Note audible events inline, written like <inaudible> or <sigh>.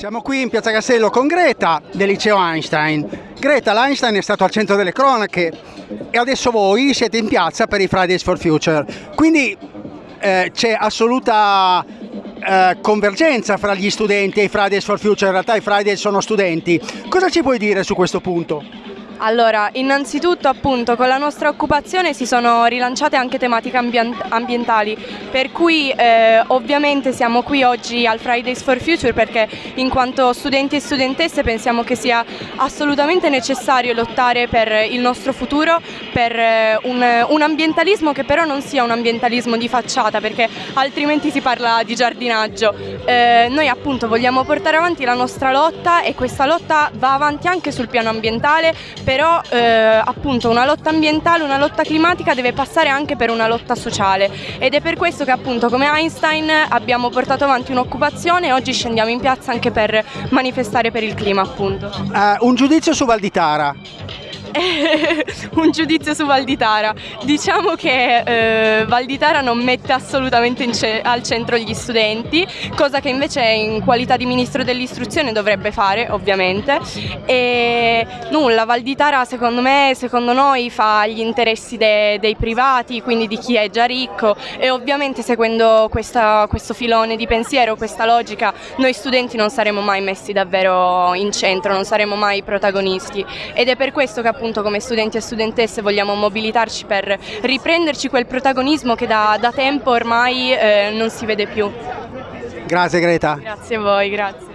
Siamo qui in Piazza Castello con Greta del liceo Einstein. Greta, l'Einstein è stato al centro delle cronache e adesso voi siete in piazza per i Fridays for Future. Quindi eh, c'è assoluta eh, convergenza fra gli studenti e i Fridays for Future, in realtà i Fridays sono studenti. Cosa ci puoi dire su questo punto? Allora, innanzitutto appunto con la nostra occupazione si sono rilanciate anche tematiche ambientali, per cui eh, ovviamente siamo qui oggi al Fridays for Future perché in quanto studenti e studentesse pensiamo che sia assolutamente necessario lottare per il nostro futuro, per eh, un, un ambientalismo che però non sia un ambientalismo di facciata perché altrimenti si parla di giardinaggio. Eh, noi appunto vogliamo portare avanti la nostra lotta e questa lotta va avanti anche sul piano ambientale però eh, appunto una lotta ambientale, una lotta climatica deve passare anche per una lotta sociale ed è per questo che appunto come Einstein abbiamo portato avanti un'occupazione e oggi scendiamo in piazza anche per manifestare per il clima appunto. Uh, un giudizio su Valditara. <laughs> un giudizio su Valditara. Diciamo che eh, Valditara non mette assolutamente ce al centro gli studenti, cosa che invece in qualità di ministro dell'istruzione dovrebbe fare, ovviamente. E nulla, Valditara secondo me, secondo noi fa gli interessi de dei privati, quindi di chi è già ricco e ovviamente seguendo questa, questo filone di pensiero, questa logica, noi studenti non saremo mai messi davvero in centro, non saremo mai protagonisti ed è per questo che appunto come studenti e studentesse vogliamo mobilitarci per riprenderci quel protagonismo che da, da tempo ormai eh, non si vede più. Grazie Greta. Grazie a voi, grazie.